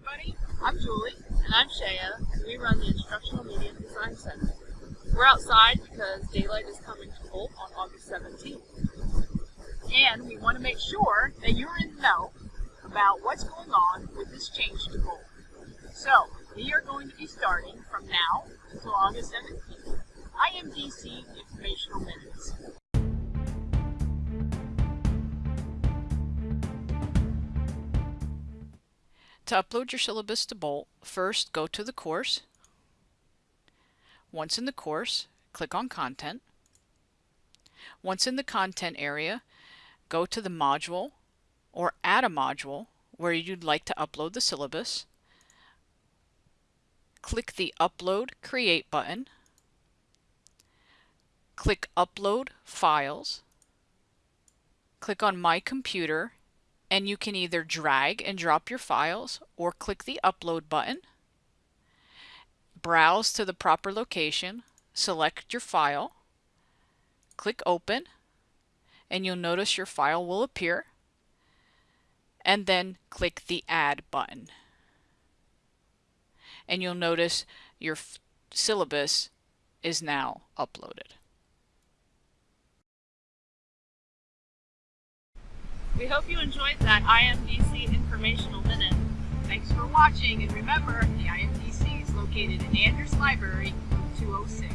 everybody. I'm Julie. And I'm Shaya, and we run the Instructional Media Design Center. We're outside because daylight is coming to Bolt on August 17th. And we want to make sure that you're in the know about what's going on with this change to Bolt. So, we are going to be starting from now until August 17th. IMDC Informational Minutes. To upload your syllabus to Bolt, first go to the course. Once in the course, click on Content. Once in the Content area, go to the module or add a module where you'd like to upload the syllabus. Click the Upload Create button. Click Upload Files. Click on My Computer and you can either drag and drop your files or click the upload button, browse to the proper location, select your file, click open, and you'll notice your file will appear, and then click the add button. And you'll notice your syllabus is now uploaded. We hope you enjoyed that IMDC Informational Minute. Thanks for watching, and remember, the IMDC is located in Andrews Library, 206.